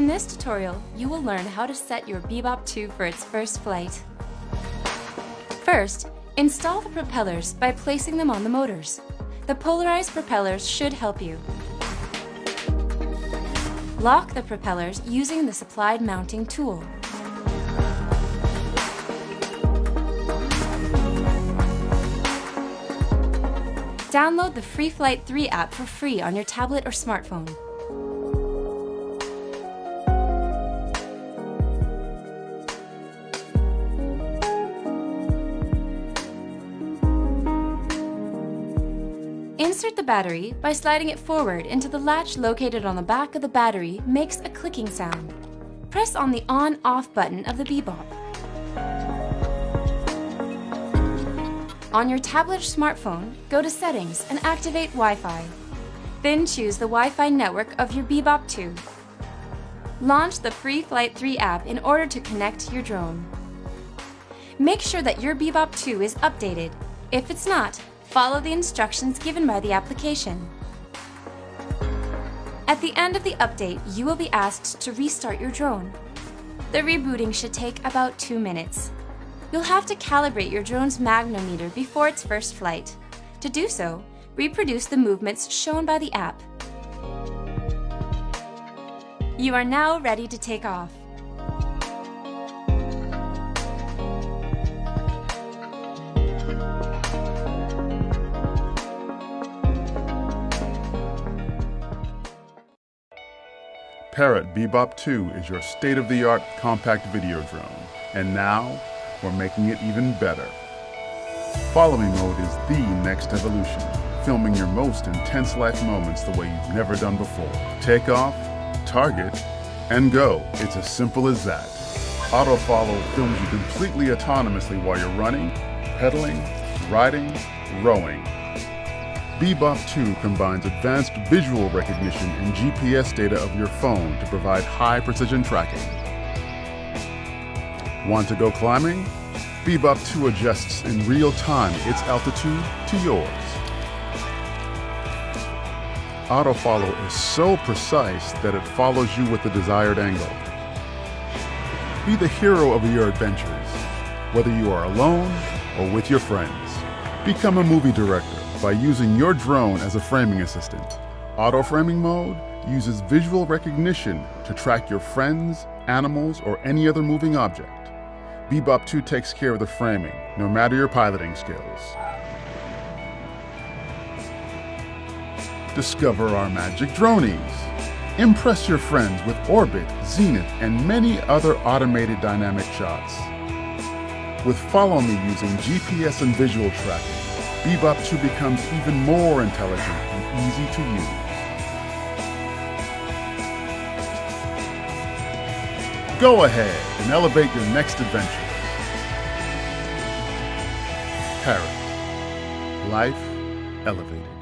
In this tutorial, you will learn how to set your Bebop 2 for its first flight. First, install the propellers by placing them on the motors. The polarized propellers should help you. Lock the propellers using the supplied mounting tool. Download the FreeFlight 3 app for free on your tablet or smartphone. Insert the battery by sliding it forward into the latch located on the back of the battery makes a clicking sound. Press on the on-off button of the Bebop. On your tablet or smartphone, go to Settings and activate Wi-Fi. Then choose the Wi-Fi network of your Bebop 2. Launch the Free Flight 3 app in order to connect your drone. Make sure that your Bebop 2 is updated. If it's not, follow the instructions given by the application. At the end of the update, you will be asked to restart your drone. The rebooting should take about two minutes. You'll have to calibrate your drone's magnometer before its first flight. To do so, reproduce the movements shown by the app. You are now ready to take off. Parrot Bebop 2 is your state-of-the-art compact video drone. And now, we're making it even better. Follow Me mode is the next evolution, filming your most intense life moments the way you've never done before. Take off, target, and go. It's as simple as that. Auto follow films you completely autonomously while you're running, pedaling, riding, rowing. Bebop 2 combines advanced visual recognition and GPS data of your phone to provide high precision tracking. Want to go climbing? Bebop 2 adjusts in real time its altitude to yours. Autofollow is so precise that it follows you with the desired angle. Be the hero of your adventures, whether you are alone or with your friends. Become a movie director by using your drone as a framing assistant. Auto framing mode uses visual recognition to track your friends, animals, or any other moving object. Bebop 2 takes care of the framing, no matter your piloting skills. Discover our magic dronies. Impress your friends with Orbit, Zenith, and many other automated dynamic shots. With Follow Me using GPS and visual tracking, Bebop 2 becomes even more intelligent and easy to use. Go ahead and elevate your next adventure. Parrot. Life elevated.